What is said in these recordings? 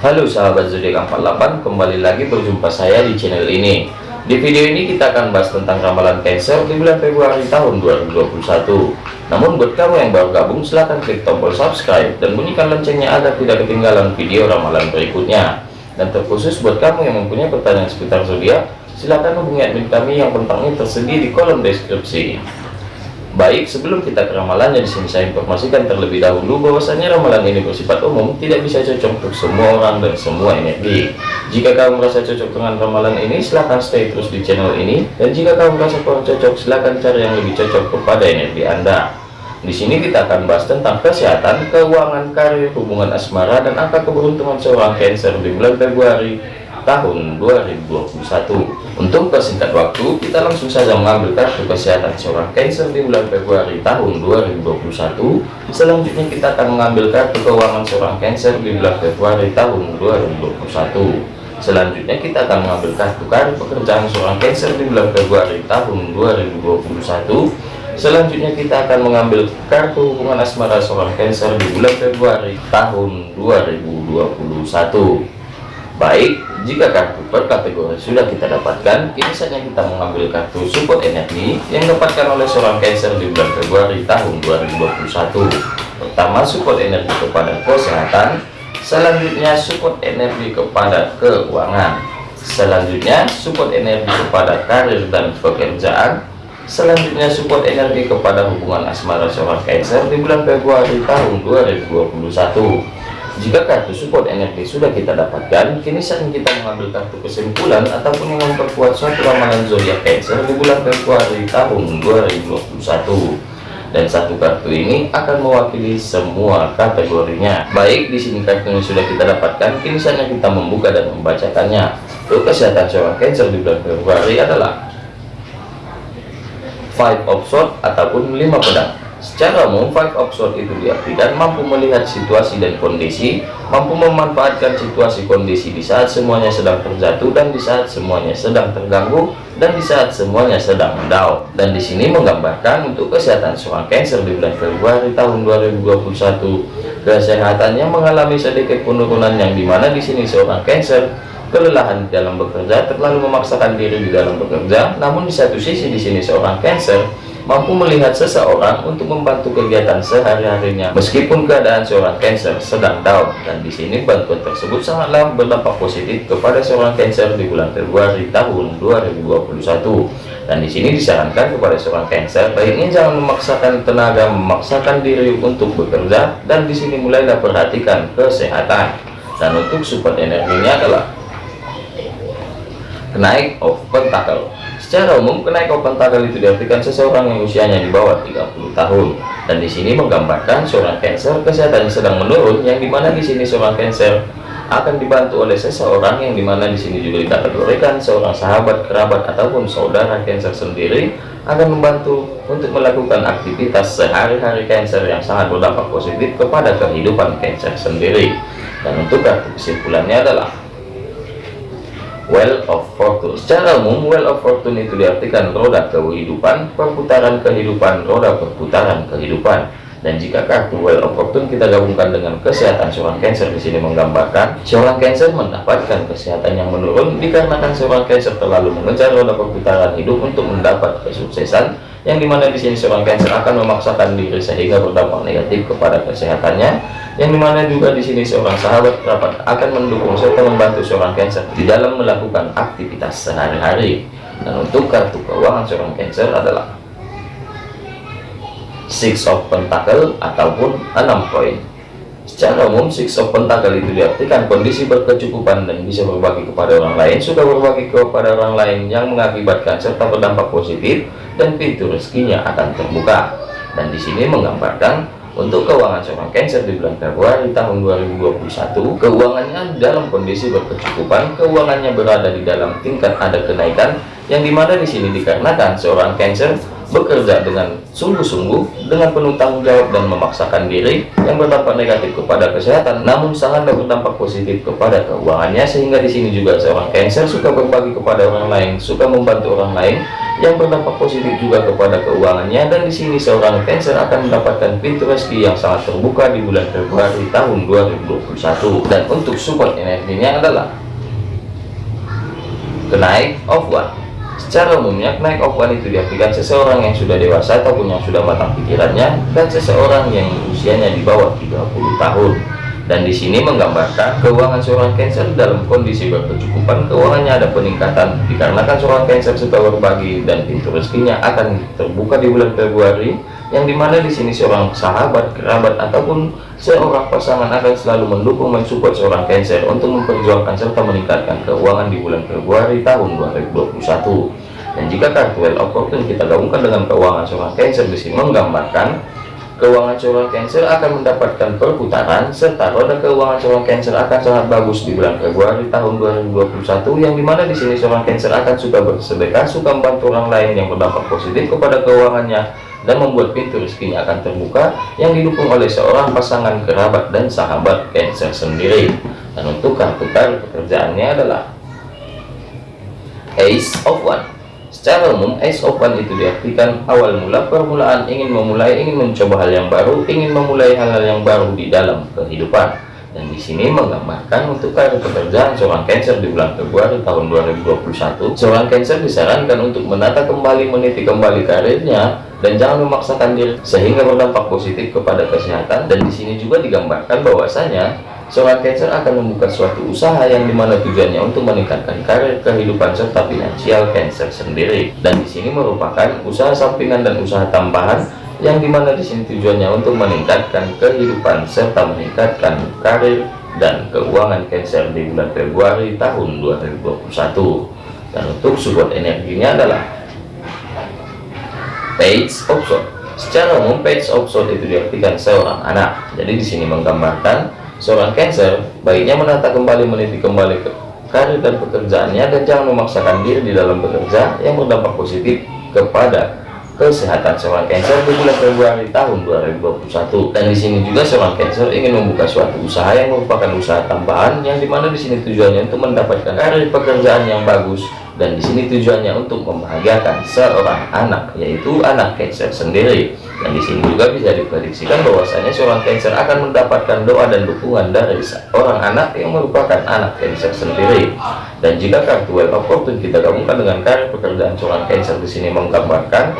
Halo sahabat zodiak 48 kembali lagi berjumpa saya di channel ini. Di video ini kita akan bahas tentang ramalan Cancer di bulan Februari tahun 2021 namun buat kamu yang baru gabung silahkan klik tombol subscribe dan bunyikan loncengnya agar tidak ketinggalan video ramalan berikutnya. Dan terkhusus buat kamu yang mempunyai pertanyaan seputar zodiak silahkan hubungi admin kami yang kontaknya tersedia di kolom deskripsi Baik, sebelum kita ke ramalannya di sini saya informasikan terlebih dahulu bahwasanya ramalan ini bersifat umum, tidak bisa cocok untuk semua orang dan semua energi. Jika kamu merasa cocok dengan ramalan ini, silahkan stay terus di channel ini. Dan jika kamu merasa kurang cocok, silahkan cari yang lebih cocok kepada energi Anda. Di sini kita akan bahas tentang kesehatan, keuangan, karir, hubungan asmara, dan angka keberuntungan seorang Cancer di bulan Februari tahun 2021 untuk persingkat waktu kita langsung saja mengambil kartu kesehatan seorang Cancer di bulan Februari tahun 2021 selanjutnya kita akan mengambil kartu keuangan seorang Cancer di bulan Februari tahun 2021 selanjutnya kita akan mengambil kartu karir pekerjaan seorang Cancer di bulan Februari tahun 2021 selanjutnya kita akan mengambil kartu hubungan asmara seorang Cancer di bulan Februari tahun 2021 Baik, jika kartu per kategori sudah kita dapatkan, kini saatnya kita mengambil kartu support energi yang dapatkan oleh seorang Cancer di bulan Februari tahun 2021. Pertama, support energi kepada kesehatan, selanjutnya support energi kepada keuangan, selanjutnya support energi kepada karir dan pekerjaan, selanjutnya support energi kepada hubungan asmara seorang Cancer di bulan Februari tahun 2021 jika kartu support energi sudah kita dapatkan, kini saatnya kita mengambil kartu kesimpulan ataupun yang memperkuat suatu ramalan zodiak Cancer di bulan Februari tahun 2021. Dan satu kartu ini akan mewakili semua kategorinya. Baik, di sini kartu yang sudah kita dapatkan, kini saatnya kita membuka dan membacakannya. Untuk kesehatan seorang Cancer di bulan Februari adalah Five of Swords ataupun lima pedang. Secara umum, five of sword itu diartikan mampu melihat situasi dan kondisi, mampu memanfaatkan situasi kondisi di saat semuanya sedang terjatuh dan di saat semuanya sedang terganggu dan di saat semuanya sedang down. Dan di sini menggambarkan untuk kesehatan seorang Cancer di bulan Februari tahun 2021, kesehatannya mengalami sedikit penurunan yang di mana di sini seorang Cancer kelelahan dalam bekerja, terlalu memaksakan diri di dalam bekerja. Namun di satu sisi di sini seorang Cancer mampu melihat seseorang untuk membantu kegiatan sehari-harinya. Meskipun keadaan seorang Cancer sedang down dan di sini bantuan tersebut sangatlah berdampak positif kepada seorang Cancer di bulan Februari tahun 2021 dan di sini disarankan kepada seorang Cancer baiknya jangan memaksakan tenaga memaksakan diri untuk bekerja dan di sini mulailah perhatikan kesehatan. Dan untuk support energinya adalah kenaik of pentacle Secara umum, kenaikan pentakel itu diartikan seseorang yang usianya di bawah 30 tahun. Dan di sini menggambarkan seorang Cancer kesehatannya sedang menurun, yang di mana di sini seorang Cancer akan dibantu oleh seseorang yang di mana di sini juga dikategorikan seorang sahabat, kerabat ataupun saudara Cancer sendiri akan membantu untuk melakukan aktivitas sehari-hari Cancer yang sangat berdampak positif kepada kehidupan Cancer sendiri. Dan untuk kesimpulannya adalah Well of Fortune Secara umum, Well of Fortune itu diartikan roda kehidupan, perputaran kehidupan, roda perputaran kehidupan. Dan jika kartu Well of Fortune kita gabungkan dengan kesehatan seorang Cancer di sini menggambarkan seorang Cancer mendapatkan kesehatan yang menurun dikarenakan seorang Cancer terlalu mengejar roda perputaran hidup untuk mendapat kesuksesan yang di mana di sini seorang Cancer akan memaksakan diri sehingga berdampak negatif kepada kesehatannya. Yang di mana juga di sini seorang sahabat kerabat akan mendukung serta membantu seorang Cancer di dalam melakukan aktivitas sehari-hari. Dan untuk kartu keuangan seorang Cancer adalah Six of Pentacle ataupun enam koin Secara umum, Six of Pentacle itu diartikan kondisi berkecukupan dan bisa berbagi kepada orang lain, sudah berbagi kepada orang lain yang mengakibatkan serta berdampak positif dan pintu rezekinya akan terbuka. Dan di sini menggambarkan untuk keuangan seorang Cancer di bulan Februari tahun 2021, keuangannya dalam kondisi berkecukupan, keuangannya berada di dalam tingkat ada kenaikan, yang di mana di sini dikarenakan seorang Cancer bekerja dengan sungguh-sungguh dengan penuh tanggung jawab dan memaksakan diri yang berdampak negatif kepada kesehatan namun sangat berdampak positif kepada keuangannya sehingga di sini juga seorang Cancer suka berbagi kepada orang lain suka membantu orang lain yang berdampak positif juga kepada keuangannya dan di sini seorang Cancer akan mendapatkan pintu rezeki yang sangat terbuka di bulan Februari tahun 2021 dan untuk support energinya adalah kenaik of one Secara umumnya, naik one itu diartikan seseorang yang sudah dewasa ataupun yang sudah matang pikirannya dan seseorang yang usianya di bawah 30 tahun. Dan di sini menggambarkan keuangan seorang Cancer dalam kondisi berkecukupan, keuangannya ada peningkatan dikarenakan seorang Cancer suka berbagi dan pintu rezekinya akan terbuka di bulan Februari yang di mana di sini seorang sahabat, kerabat ataupun seorang pasangan akan selalu mendukung mensupport seorang Cancer untuk memperjuangkan serta meningkatkan keuangan di bulan Februari tahun 2021. Dan jika kartu Well of kita gabungkan dengan keuangan seorang Cancer di sini menggambarkan keuangan seorang Cancer akan mendapatkan perputaran serta roda keuangan seorang Cancer akan sangat bagus di bulan Februari tahun 2021 yang di mana di sini seorang Cancer akan suka bersedekah, suka membantu orang lain yang berdampak positif kepada keuangannya dan membuat pintu rezekinya akan terbuka yang didukung oleh seorang pasangan kerabat dan sahabat Cancer sendiri. Dan untuk kartu kartu pekerjaannya adalah Ace of One secara umum of One itu diartikan awal mula permulaan ingin memulai ingin mencoba hal yang baru ingin memulai hal-hal yang baru di dalam kehidupan. Dan di sini menggambarkan untuk karir pekerjaan seorang Cancer di bulan Februari tahun 2021 seorang Cancer disarankan untuk menata kembali meniti kembali karirnya dan jangan memaksakan diri sehingga berdampak positif kepada kesehatan. Dan di sini juga digambarkan bahwasanya seorang Cancer akan membuka suatu usaha yang di mana tujuannya untuk meningkatkan karir kehidupan serta finansial Cancer sendiri. Dan di sini merupakan usaha sampingan dan usaha tambahan yang di mana di sini tujuannya untuk meningkatkan kehidupan serta meningkatkan karir dan keuangan Cancer di bulan Februari tahun 2021 dan untuk support energinya adalah page of secara umum page of itu diartikan seorang anak. Jadi di sini menggambarkan seorang Cancer baiknya menata kembali meniti kembali ke karir dan pekerjaannya dan jangan memaksakan diri di dalam bekerja yang berdampak positif kepada kesehatan seorang Cancer di bulan Februari tahun 2021 dan di sini juga seorang Cancer ingin membuka suatu usaha yang merupakan usaha tambahan yang di mana di sini tujuannya untuk mendapatkan karir pekerjaan yang bagus. Dan di sini tujuannya untuk membahagiakan seorang anak yaitu anak Cancer sendiri dan di sini juga bisa diprediksikan bahwasanya seorang Cancer akan mendapatkan doa dan dukungan dari seorang anak yang merupakan anak Cancer sendiri. Dan jika kartu Well of Fortune kita gabungkan dengan karir pekerjaan seorang Cancer di sini menggambarkan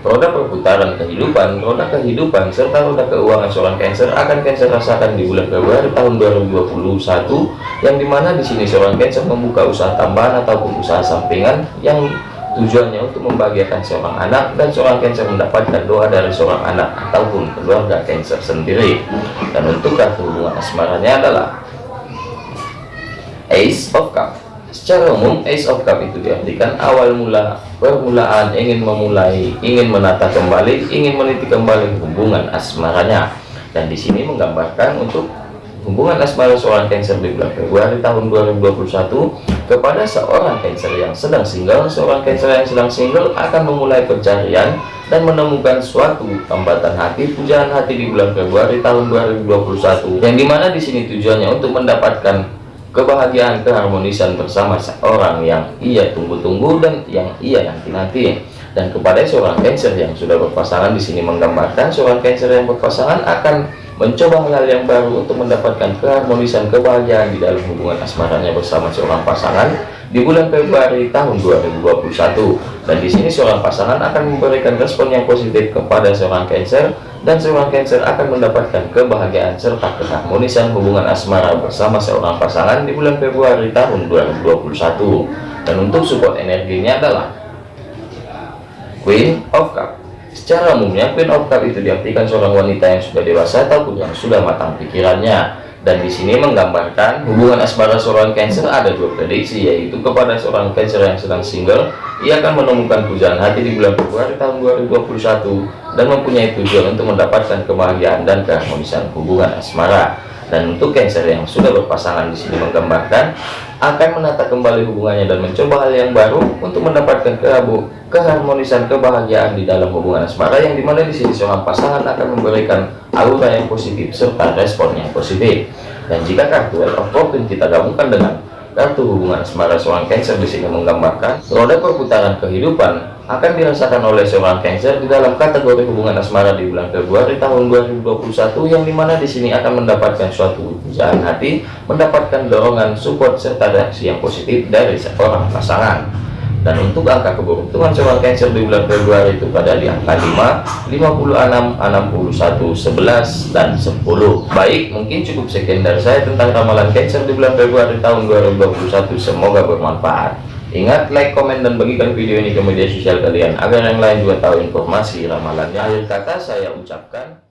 roda perputaran kehidupan, roda kehidupan, serta roda keuangan seorang Cancer akan Cancer rasakan di bulan Februari tahun 2021 yang di mana di sini seorang Cancer membuka usaha tambahan ataupun usaha sampingan yang tujuannya untuk membahagiakan seorang anak dan seorang Cancer mendapatkan doa dari seorang anak ataupun keluarga Cancer sendiri dan untuk kartu hubungan asmaranya adalah Ace of Cups Secara umum Ace of Cup itu diartikan awal mula permulaan ingin memulai, ingin menata kembali, ingin meniti kembali hubungan asmaranya. Dan di sini menggambarkan untuk hubungan asmara seorang Cancer di bulan Februari tahun 2021 kepada seorang Cancer yang sedang single, seorang Cancer yang sedang single akan memulai pencarian dan menemukan suatu tambatan hati, pujaan hati di bulan Februari tahun 2021 yang di mana di sini tujuannya untuk mendapatkan kebahagiaan keharmonisan bersama seorang yang ia tunggu-tunggu dan yang ia nanti-nanti. Dan kepada seorang Cancer yang sudah berpasangan di sini menggambarkan seorang Cancer yang berpasangan akan mencoba hal yang baru untuk mendapatkan keharmonisan kebahagiaan di dalam hubungan asmaranya bersama seorang pasangan di bulan Februari tahun 2021 dan di sini seorang pasangan akan memberikan respon yang positif kepada seorang Cancer dan seorang Cancer akan mendapatkan kebahagiaan serta keharmonisan hubungan asmara bersama seorang pasangan di bulan Februari tahun 2021 dan untuk support energinya adalah Queen of Cup secara umumnya Queen of Cup itu diartikan seorang wanita yang sudah dewasa ataupun yang sudah matang pikirannya dan di sini menggambarkan hubungan asmara seorang Cancer ada dua prediksi yaitu kepada seorang Cancer yang sedang single ia akan menemukan pujaan hati di bulan Februari tahun 2021 dan mempunyai tujuan untuk mendapatkan kebahagiaan dan keharmonisan hubungan asmara. Dan untuk Cancer yang sudah berpasangan di sini menggambarkan akan menata kembali hubungannya dan mencoba hal yang baru untuk mendapatkan kehabu, keharmonisan kebahagiaan di dalam hubungan asmara yang di mana di sini seorang pasangan akan memberikan aura yang positif serta respon yang positif. Dan jika kartu Wheel of kita gabungkan dengan kartu hubungan asmara seorang Cancer di sini menggambarkan roda perputaran kehidupan akan dirasakan oleh seorang Cancer di dalam kategori hubungan asmara di bulan Februari tahun 2021 yang di mana di sini akan mendapatkan suatu pujaan hati, mendapatkan dorongan, support serta reaksi yang positif dari seorang pasangan. Dan untuk angka keberuntungan seorang Cancer di bulan Februari itu pada di angka 5, 56, 61, 11, dan 10. Baik, mungkin cukup sekian dari saya tentang ramalan Cancer di bulan Februari tahun 2021. Semoga bermanfaat. Ingat like, komen, dan bagikan video ini ke media sosial kalian agar yang lain juga tahu informasi ramalannya. Akhir kata saya ucapkan